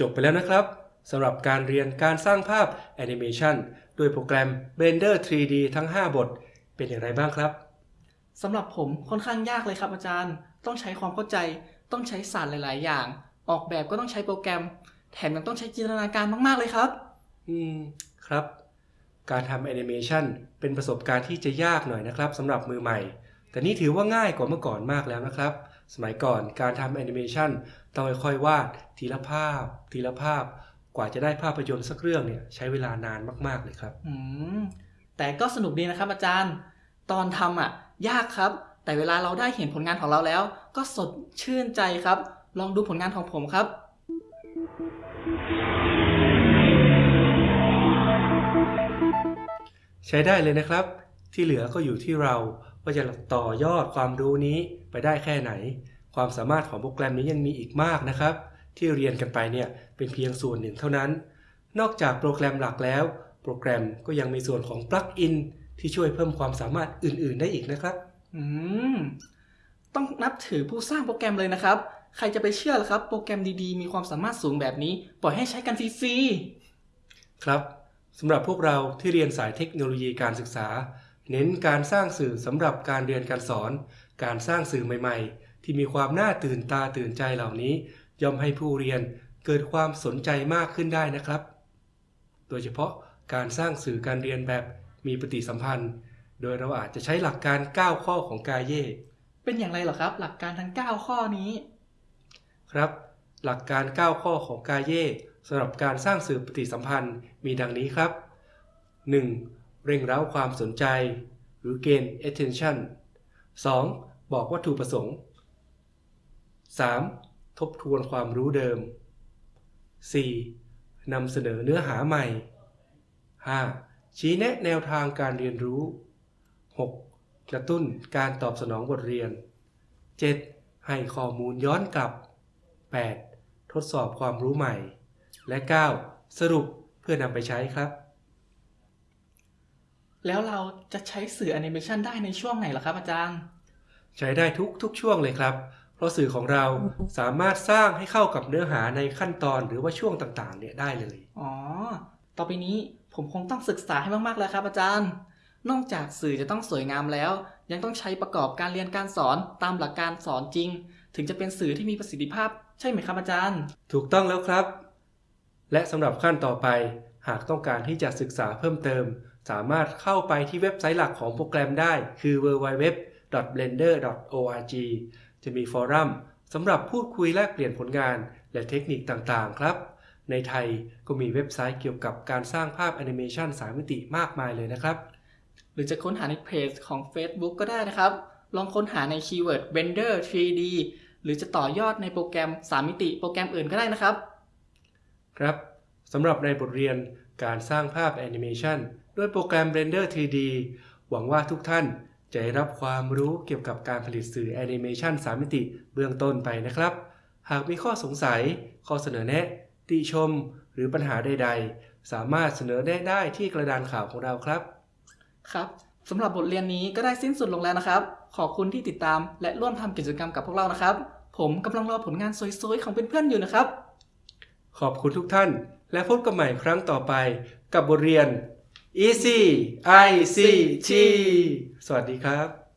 จบไปแล้วนะครับสำหรับการเรียนการสร้างภาพแอนิเมชันด้วยโปรแกรม Blender 3D ทั้ง 5 บท เป็นอย่างไรบ้างครับสำหรับผมค่อนข้างยากเลยครับอาจารย์ ต้องใช้ความเข้าใจ ต้องใช้ศาสตร์หลาย ๆ อย่าง ออกแบบก็ต้องใช้โปรแกรม แถมยังต้องใช้จินตนาการมาก ๆ เลยครับ อืม ครับ การทำแอนิเมชันเป็นประสบการณ์ที่จะยากหน่อยนะครับสำหรับมือใหม่ แต่นี่ถือว่าง่ายกว่าเมื่อก่อนมากแล้วนะครับ สมัยก่อนการทำแอนิเมชันต้องค่อยๆวาดทีละภาพ ทีละภาพ กว่าจะได้ภาพยนตร์สักเรื่องเนี่ยใช้เวลานานมากๆเลยครับ อืมแต่ก็สนุกดีนะครับอาจารย์ ตอนทำอะ ยากครับ แต่เวลาเราได้เห็นผลงานของเราแล้ว ก็สดชื่นใจครับ ลองดูผลงานของผมครับ ใช้ได้เลยนะครับ ที่เหลือก็อยู่ที่เรา ว่าจะต่อยอดความรู้นี้ไปได้แค่ไหน ความสามารถของโปรแกรมนี้ยังมีอีกมากนะครับ ที่เรียนกันไปเนี่ยเป็นเพียงส่วนหนึ่งเท่านั้น นอกจากโปรแกรมหลักแล้ว โปรแกรมก็ยังมีส่วนของปลั๊กอินที่ช่วยเพิ่มความสามารถอื่น ๆ ได้อีกนะครับ อืม ต้องนับถือผู้สร้างโปรแกรมเลยนะครับ ใครจะไปเชื่อล่ะครับ โปรแกรมดีๆ มีความสามารถสูงแบบนี้ ปล่อยให้ใช้กันฟรีครับสำหรับพวกเราที่เรียนสายเทคโนโลยีการศึกษา เน้นการสร้างสื่อสำหรับการเรียนการสอน การสร้างสื่อใหม่ๆ ที่มีความน่าตื่นตาตื่นใจเหล่านี้ ย่อมให้ผู้เรียนเกิดความสนใจมากขึ้นได้นะครับ โดยเฉพาะการสร้างสื่อการเรียนแบบมีปฏิสัมพันธ์ โดยเราอาจจะใช้หลักการ 9 ข้อของกาเย่ๆเป็นอย่างไรเหรอครับ หลักการทั้ง 9 ข้อนี้ ครับ หลักการ 9 ข้อของกาเย่สำหรับการสร้างสื่อปฏิสัมพันธ์มีดังนี้ครับ 1. เร่งเร้าความสนใจ หรือ gain attention 2. บอกวัตถุประสงค์ 3. ทบทวนความรู้เดิม 4. นำเสนอเนื้อหาใหม่ 5. ชี้แนะแนวทางการเรียนรู้ 6. กระตุ้นการตอบสนองบทเรียน 7. ให้ข้อมูลย้อนกลับ 8. ทดสอบความรู้ใหม่ และ 9. สรุปเพื่อนำไปใช้ครับ แล้วเราจะใช้สื่อแอนิเมชันได้ในช่วงไหนล่ะครับอาจารย์ ใช้ได้ทุกทุกช่วงเลยครับ เพราะสื่อของเราสามารถสร้างให้เข้ากับเนื้อหาในขั้นตอนหรือว่าช่วงต่างๆ เนี่ยได้เลย อ๋อ ต่อไปนี้ผมคงต้องศึกษาให้มากๆแล้วครับ อาจารย์ นอกจากสื่อจะต้องสวยงามแล้ว ยังต้องใช้ประกอบการเรียนการสอนตามหลักการสอนจริง ถึงจะเป็นสื่อที่มีประสิทธิภาพ ใช่ไหมครับอาจารย์ ถูกต้องแล้วครับ และสำหรับขั้นต่อไป หากต้องการที่จะศึกษาเพิ่มเติม สามารถเข้าไปที่เว็บไซต์หลักของโปรแกรมได้คือ www.blender.org จะมีฟอรัมสำหรับพูดคุยแลกเปลี่ยนผลงานและเทคนิคต่างๆ ครับ ในไทยก็มีเว็บไซต์เกี่ยวกับการสร้างภาพแอนิเมชัน3มิติมากมายเลยนะครับ หรือจะค้นหาในเพจของ Facebook ก็ได้นะครับ ลองค้นหาใน keyword Blender 3D หรือจะต่อยอดในโปรแกรม 3 มิติโปรแกรมอื่นก็ได้นะครับ ครับสำหรับในบทเรียน การสร้างภาพแอนิเมชันด้วยโปรแกรม Blender 3D หวังว่าทุกท่านจะได้รับความรู้เกี่ยวกับการผลิตสื่อแอนิเมชัน3มิติเบื้องต้นไปนะครับ หากมีข้อสงสัย ข้อเสนอแนะ ติชม หรือปัญหาใด ๆ สามารถเสนอแนะได้ที่กระดานข่าวของเราครับ ครับสำหรับบทเรียนนี้ก็ได้สิ้นสุดลงแล้วนะครับ ขอบคุณที่ติดตามและร่วมทำกิจกรรมกับพวกเรานะครับ ผมกำลังรอผลงานสวยๆของเพื่อนๆอยู่นะครับ ขอบคุณทุกท่าน และพบกันใหม่ครั้งต่อไปกับบทเรียน E C I C T สวัสดีครับ